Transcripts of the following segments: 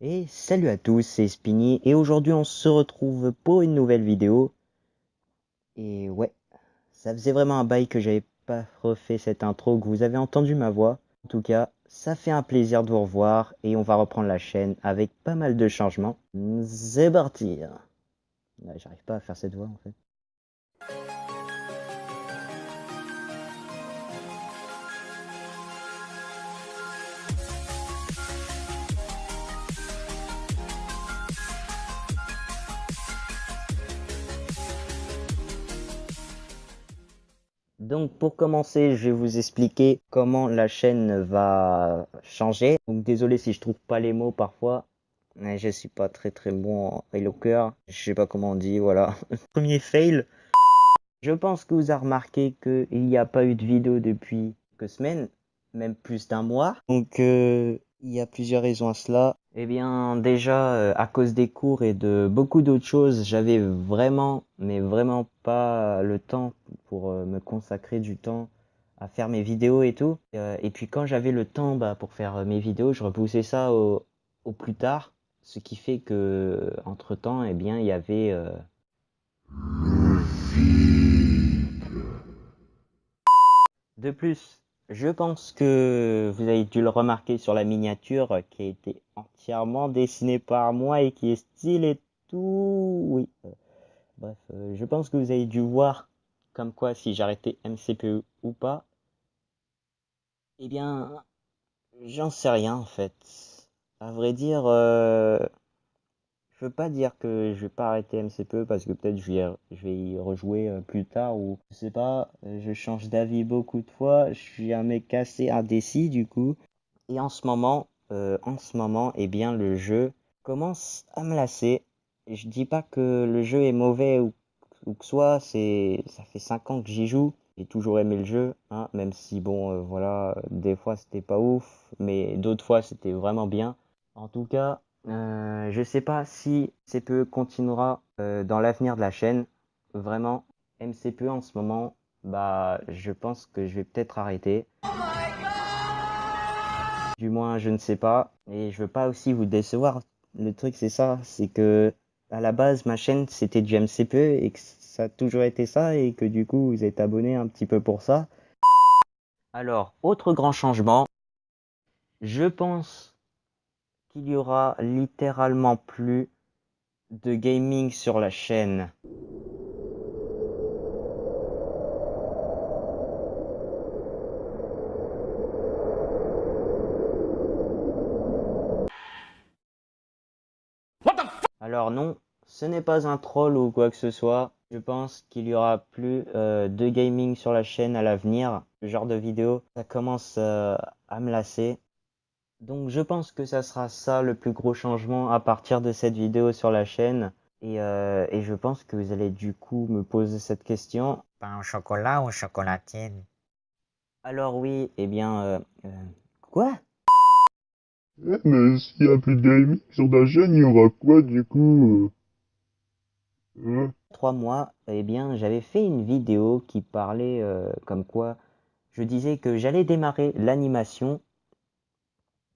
Et salut à tous, c'est Spiny et aujourd'hui on se retrouve pour une nouvelle vidéo. Et ouais, ça faisait vraiment un bail que j'avais pas refait cette intro, que vous avez entendu ma voix. En tout cas, ça fait un plaisir de vous revoir et on va reprendre la chaîne avec pas mal de changements. C'est parti J'arrive pas à faire cette voix en fait. Donc pour commencer, je vais vous expliquer comment la chaîne va changer. Donc désolé si je trouve pas les mots parfois. Mais je suis pas très très bon en éloqueur. Je sais pas comment on dit, voilà. Premier fail. Je pense que vous avez remarqué qu'il n'y a pas eu de vidéo depuis quelques semaines, même plus d'un mois. Donc euh, il y a plusieurs raisons à cela. Eh bien, déjà, euh, à cause des cours et de beaucoup d'autres choses, j'avais vraiment, mais vraiment pas le temps pour euh, me consacrer du temps à faire mes vidéos et tout. Euh, et puis quand j'avais le temps bah, pour faire mes vidéos, je repoussais ça au, au, plus tard. Ce qui fait que, entre temps, eh bien, il y avait... De plus, je pense que vous avez dû le remarquer sur la miniature qui a été entièrement dessinée par moi et qui est style et tout. Oui. Bref, euh, je pense que vous avez dû voir comme quoi si j'arrêtais MCPE ou pas. Eh bien, j'en sais rien en fait. À vrai dire, euh, je veux pas dire que je vais pas arrêter MCPE parce que peut-être je vais, je vais y rejouer euh, plus tard ou je sais pas, euh, je change d'avis beaucoup de fois, je suis un mec assez indécis du coup. Et en ce moment, euh, en ce moment, eh bien le jeu commence à me lasser. Je dis pas que le jeu est mauvais ou, ou que soit, c'est ça fait 5 ans que j'y joue. J'ai toujours aimé le jeu, hein, même si bon voilà, des fois c'était pas ouf, mais d'autres fois c'était vraiment bien. En tout cas, euh, je sais pas si MCPE continuera euh, dans l'avenir de la chaîne. Vraiment, MCPE en ce moment, bah, je pense que je vais peut-être arrêter. du moins, je ne sais pas. Et je veux pas aussi vous décevoir. Le truc, c'est ça, c'est que à la base, ma chaîne, c'était du MCPE et que ça a toujours été ça et que du coup, vous êtes abonné un petit peu pour ça. Alors, autre grand changement. Je pense qu'il y aura littéralement plus de gaming sur la chaîne. Alors non, ce n'est pas un troll ou quoi que ce soit. Je pense qu'il y aura plus euh, de gaming sur la chaîne à l'avenir. Ce genre de vidéo, ça commence euh, à me lasser. Donc je pense que ça sera ça le plus gros changement à partir de cette vidéo sur la chaîne. Et, euh, et je pense que vous allez du coup me poser cette question. Pain au chocolat ou chocolatine? Alors oui, eh bien... Euh, euh, quoi? Eh, mais s'il y a plus de gaming sur la chaîne, il y aura quoi du coup? Hein? Trois mois, eh bien j'avais fait une vidéo qui parlait comme quoi je disais que j'allais démarrer l'animation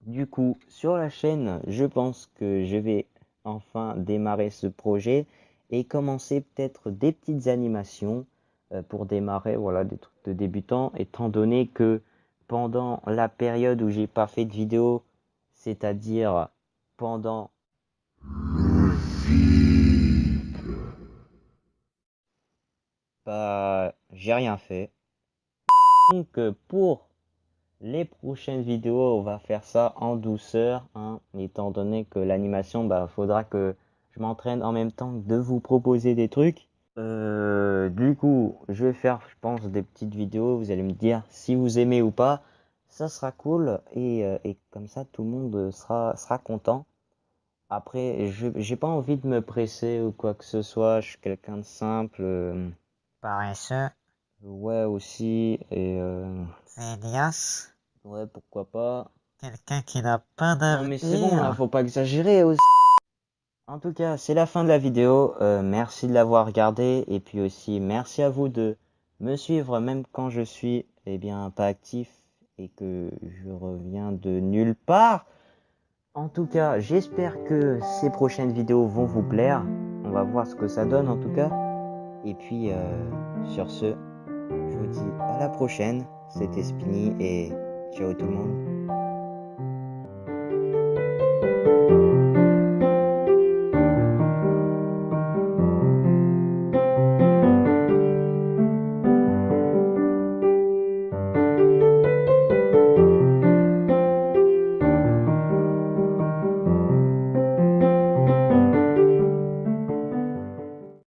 du coup, sur la chaîne, je pense que je vais enfin démarrer ce projet et commencer peut-être des petites animations euh, pour démarrer voilà des trucs de débutants étant donné que pendant la période où j'ai pas fait de vidéo c'est-à-dire pendant bah j'ai rien fait. Donc pour les prochaines vidéos, on va faire ça en douceur, hein, étant donné que l'animation, bah, faudra que je m'entraîne en même temps de vous proposer des trucs. Euh, du coup, je vais faire, je pense, des petites vidéos. Vous allez me dire si vous aimez ou pas. Ça sera cool et, euh, et comme ça, tout le monde sera, sera content. Après, je j'ai pas envie de me presser ou quoi que ce soit. Je suis quelqu'un de simple. Euh, Paresseux. Ouais, aussi. Et. Euh... Ouais, pourquoi pas. Quelqu'un qui n'a pas d'avenir. Non mais c'est bon, là, faut pas exagérer aussi. En tout cas, c'est la fin de la vidéo. Euh, merci de l'avoir regardé. Et puis aussi, merci à vous de me suivre même quand je suis eh bien, pas actif et que je reviens de nulle part. En tout cas, j'espère que ces prochaines vidéos vont vous plaire. On va voir ce que ça donne en tout cas. Et puis, euh, sur ce, je vous dis à la prochaine. C'était Spinny et ciao tout le monde.